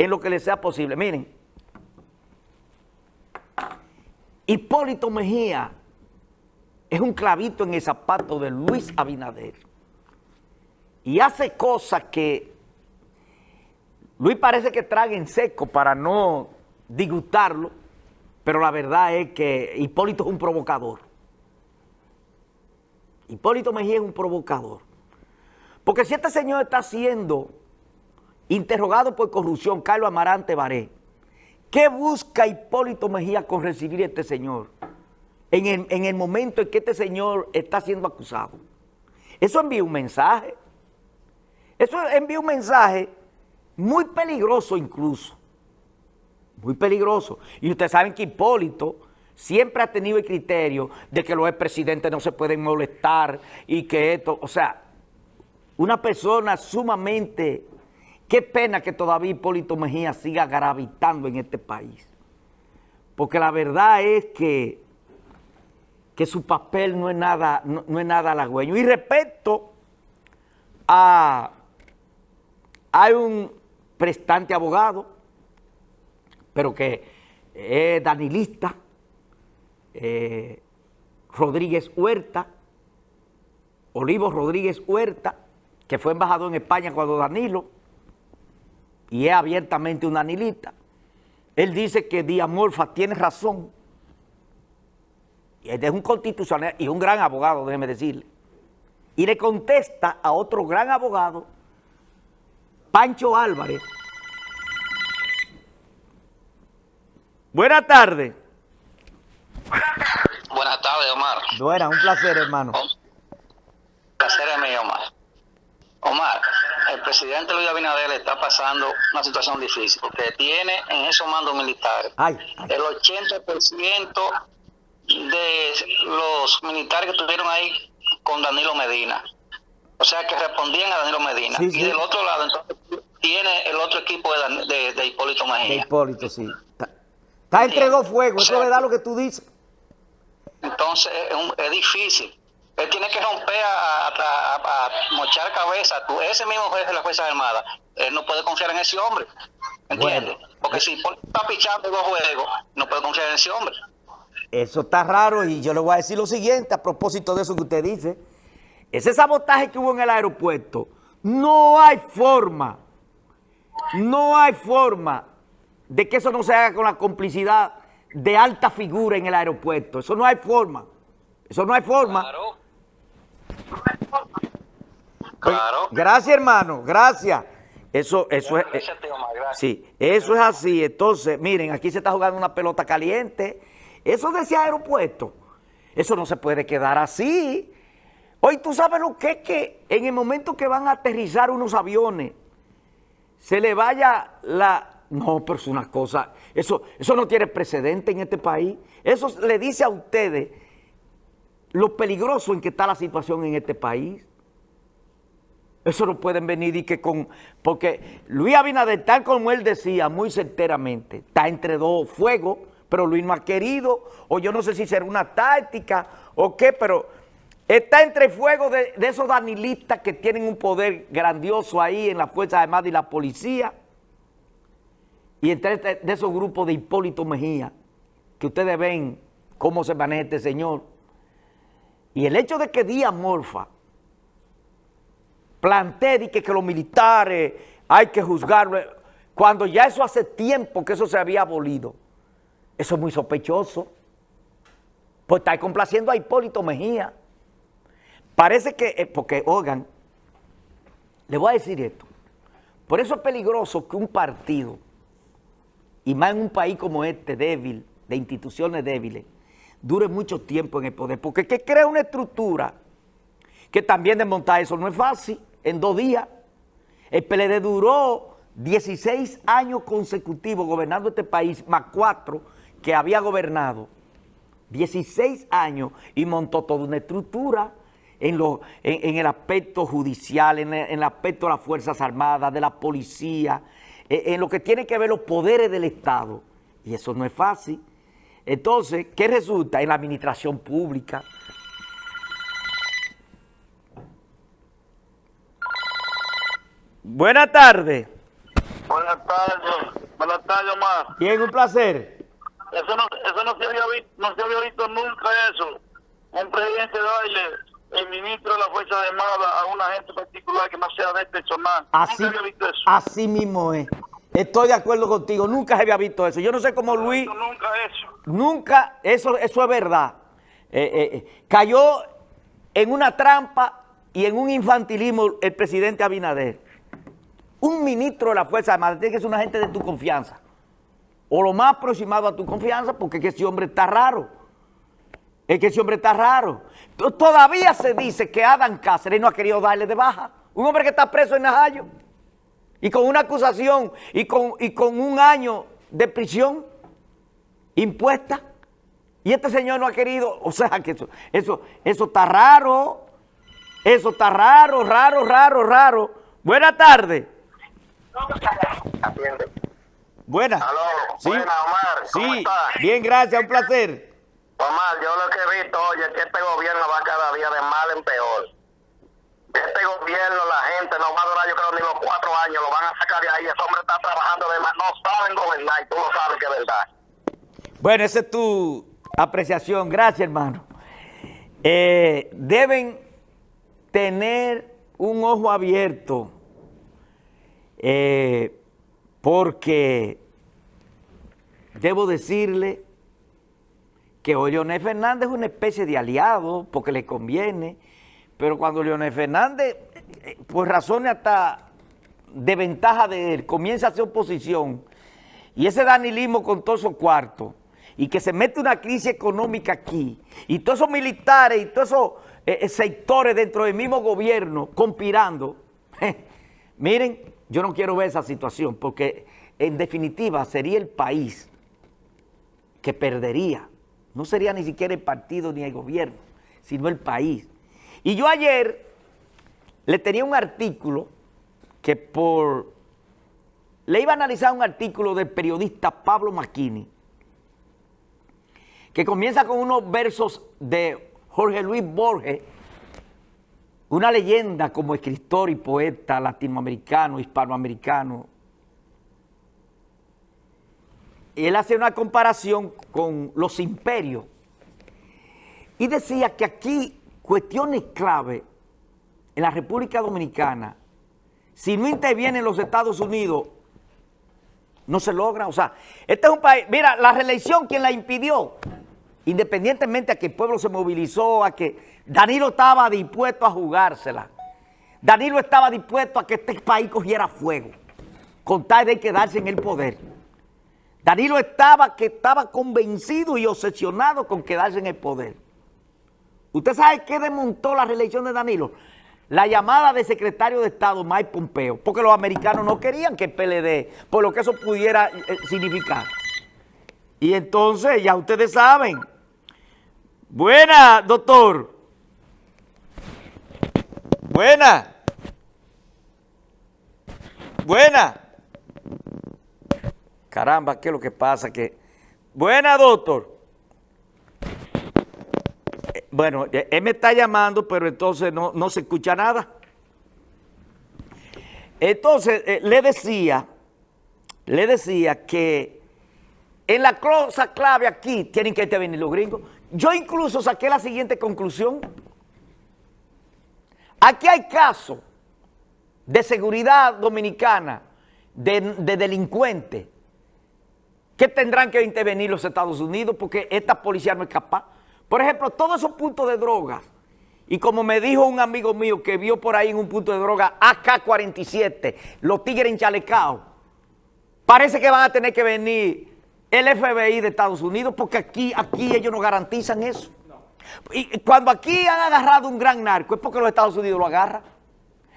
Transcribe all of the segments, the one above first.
en lo que les sea posible. Miren, Hipólito Mejía es un clavito en el zapato de Luis Abinader y hace cosas que Luis parece que traga en seco para no disgustarlo, pero la verdad es que Hipólito es un provocador. Hipólito Mejía es un provocador. Porque si este señor está siendo interrogado por corrupción, Carlos Amarante Baré, ¿qué busca Hipólito Mejía con recibir a este señor? En el, en el momento en que este señor está siendo acusado. Eso envía un mensaje. Eso envía un mensaje muy peligroso incluso. Muy peligroso. Y ustedes saben que Hipólito siempre ha tenido el criterio de que los expresidentes no se pueden molestar y que esto, o sea, una persona sumamente, qué pena que todavía Hipólito Mejía siga gravitando en este país. Porque la verdad es que, que su papel no es nada, no, nada halagüeño. Y respecto a, hay un prestante abogado, pero que es danilista, eh, Rodríguez Huerta, Olivo Rodríguez Huerta, que fue embajador en España cuando Danilo, y es abiertamente un danilista, él dice que Díaz Morfa tiene razón, y es un constitucional y un gran abogado, déjeme decirle, y le contesta a otro gran abogado, Pancho Álvarez. Buenas tardes. Buenas tardes, Omar. Buenas, un placer, hermano placer es mío, Omar. Omar, el presidente Luis Abinader está pasando una situación difícil porque tiene en esos mandos militares el 80% de los militares que estuvieron ahí con Danilo Medina. O sea, que respondían a Danilo Medina. Y del otro lado, entonces, tiene el otro equipo de, de, Hipólito Mejía. De Hipólito, sí. Está, entre dos fuegos, eso es verdad lo que tú dices. Entonces, es, difícil. Él tiene que romper a, mochar cabeza. Tú, ese mismo jefe de las Fuerzas Armadas, él no puede confiar en ese hombre. ¿Entiendes? Porque si está pichando dos juegos, no puede confiar en ese hombre. Eso está raro y yo le voy a decir lo siguiente a propósito de eso que usted dice. Ese sabotaje que hubo en el aeropuerto, no hay forma, no hay forma de que eso no se haga con la complicidad de alta figura en el aeropuerto. Eso no hay forma. Eso no hay forma. Claro. Claro. Gracias, hermano. Gracias. Eso, eso es. Eh, sí, eso es así. Entonces, miren, aquí se está jugando una pelota caliente. Eso decía aeropuerto. Eso no se puede quedar así. Hoy tú sabes lo que es que en el momento que van a aterrizar unos aviones, se le vaya la... No, pero es una cosa, eso, eso no tiene precedente en este país. Eso le dice a ustedes lo peligroso en que está la situación en este país. Eso no pueden venir y que con... Porque Luis Abinader, tal como él decía muy certeramente, está entre dos fuegos, pero Luis no ha querido, o yo no sé si será una táctica o qué, pero está entre fuego de, esos danilistas que tienen un poder grandioso ahí en la Fuerza Armada y la policía, y entre este, de esos grupos de Hipólito Mejía, que ustedes ven cómo se maneja este señor. Y el hecho de que Díaz Morfa plantee que, que los militares hay que juzgarlo, cuando ya eso hace tiempo que eso se había abolido, eso es muy sospechoso. Pues está complaciendo a Hipólito Mejía. Parece que, eh, porque, oigan, le voy a decir esto, por eso es peligroso que un partido y más en un país como este, débil, de instituciones débiles, dure mucho tiempo en el poder, porque que crea una estructura que también desmontar eso no es fácil, en dos días. El PLD duró 16 años consecutivos gobernando este país, más cuatro que había gobernado, 16 años y montó toda una estructura en, lo, en, el aspecto judicial, en el aspecto de las Fuerzas Armadas, de la policía, eh, en lo que tiene que ver los poderes del Estado. Y eso no es fácil. Entonces, ¿qué resulta? En la administración pública. Buenas tardes. Buenas tardes. Buenas tardes, Omar. Bien, un placer. Eso no, eso no se había visto, no se había visto nunca eso. Un presidente darle el ministro de la Fuerza Armada a una gente particular que no sea de este personal. Así, nunca había visto eso. así mismo es. Estoy de acuerdo contigo, nunca se había visto eso. Yo no sé cómo Luis... Nunca eso. Nunca, eso, eso es verdad. Eh, eh, eh, cayó en una trampa y en un infantilismo el presidente Abinader. Un ministro de la Fuerza Armada tiene que ser una gente de tu confianza. O lo más aproximado a tu confianza, porque es que ese hombre está raro. Es que ese hombre está raro. Todavía se dice que Adam Cáceres no ha querido darle de baja. Un hombre que está preso en Najayo. Y con una acusación y con, y con un año de prisión impuesta. Y este señor no ha querido, o sea que eso, eso, eso está raro. Eso está raro, raro, raro, raro. Buenas tardes. Atiende. Buenas. Aló, Sí. buena, Omar. ¿Cómo Sí, estás? bien, gracias, un placer. Omar, yo lo que he visto, oye, es que este gobierno va cada día de mal en peor. Este gobierno, la gente no va a durar, yo creo, ni los cuatro años, lo van a sacar de ahí. Ese hombre está trabajando de más, no saben gobernar y tú lo sabes que es verdad. Bueno, esa es tu apreciación. Gracias, hermano. Eh, deben tener un ojo abierto eh, porque debo decirle que hoy Leonel Fernández es una especie de aliado porque le conviene, pero cuando Leonel Fernández, por razones hasta de ventaja de él, comienza a hacer oposición y ese danilismo con todos esos cuartos y que se mete una crisis económica aquí y todos esos militares y todos esos eh, sectores dentro del mismo gobierno conspirando, miren, yo no quiero ver esa situación porque en definitiva sería el país que perdería. No sería ni siquiera el partido ni el gobierno, sino el país. Y yo ayer le tenía un artículo que por... Le iba a analizar un artículo del periodista Pablo Macchini, que comienza con unos versos de Jorge Luis Borges, una leyenda como escritor y poeta latinoamericano, hispanoamericano, él hace una comparación con los imperios y decía que aquí cuestiones clave en la República Dominicana, si no intervienen los Estados Unidos, no se logra. O sea, este es un país, mira, la reelección, ¿quién la impidió? Independientemente a que el pueblo se movilizó, a que Danilo estaba dispuesto a jugársela. Danilo estaba dispuesto a que este país cogiera fuego, con tal de quedarse en el poder. Danilo estaba, que estaba convencido y obsesionado con quedarse en el poder. ¿Usted sabe qué desmontó la reelección de Danilo? La llamada del secretario de Estado, Mike Pompeo, porque los americanos no querían que el PLD, por lo que eso pudiera eh, significar. Y entonces, ya ustedes saben. Buena, doctor. Buena. Buena. Caramba, ¿qué es lo que pasa? Que... Buena, doctor. Eh, Bueno, eh, él me está llamando, pero entonces no, no se escucha nada. Entonces, eh, le decía, le decía que en la cosa clave aquí tienen que intervenir los gringos. Yo incluso saqué la siguiente conclusión. Aquí hay casos de seguridad dominicana, de, de delincuentes, que tendrán que intervenir los Estados Unidos porque esta policía no es capaz. Por ejemplo, todos esos puntos de droga, y como me dijo un amigo mío que vio por ahí en un punto de droga AK-47, los tigres enchalecados, parece que van a tener que venir el FBI de Estados Unidos porque aquí, aquí ellos no garantizan eso. Y cuando aquí han agarrado un gran narco es porque los Estados Unidos lo agarran.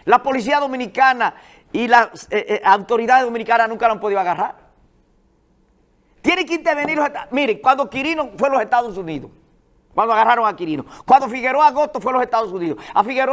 La policía dominicana y las eh, eh, autoridades dominicanas nunca lo han podido agarrar. Tienen que intervenir los Estados Miren, cuando Quirino fue a los Estados Unidos, cuando agarraron a Quirino. Cuando Figueroa Agosto fue a los Estados Unidos. A Figueroa